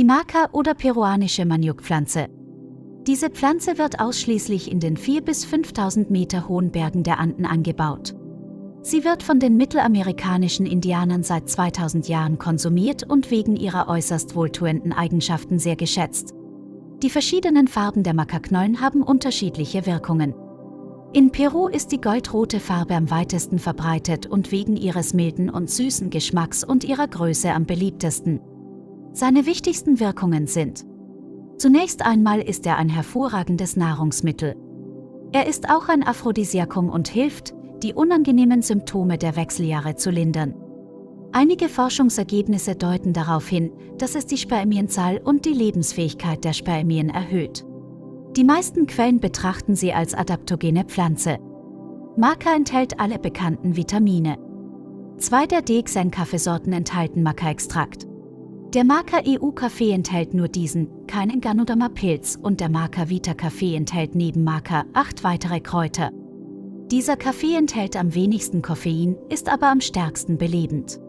Die Maca oder peruanische Maniokpflanze. Diese Pflanze wird ausschließlich in den 4.000 bis 5.000 Meter hohen Bergen der Anden angebaut. Sie wird von den mittelamerikanischen Indianern seit 2000 Jahren konsumiert und wegen ihrer äußerst wohltuenden Eigenschaften sehr geschätzt. Die verschiedenen Farben der Makaknollen haben unterschiedliche Wirkungen. In Peru ist die goldrote Farbe am weitesten verbreitet und wegen ihres milden und süßen Geschmacks und ihrer Größe am beliebtesten. Seine wichtigsten Wirkungen sind Zunächst einmal ist er ein hervorragendes Nahrungsmittel. Er ist auch ein Aphrodisiakum und hilft, die unangenehmen Symptome der Wechseljahre zu lindern. Einige Forschungsergebnisse deuten darauf hin, dass es die Spermienzahl und die Lebensfähigkeit der Spermien erhöht. Die meisten Quellen betrachten sie als adaptogene Pflanze. Maca enthält alle bekannten Vitamine. Zwei der DXN-Kaffeesorten enthalten Maca-Extrakt. Der Maca EU-Kaffee enthält nur diesen, keinen Ganoderma-Pilz und der Maca Vita-Kaffee enthält neben Maca acht weitere Kräuter. Dieser Kaffee enthält am wenigsten Koffein, ist aber am stärksten belebend.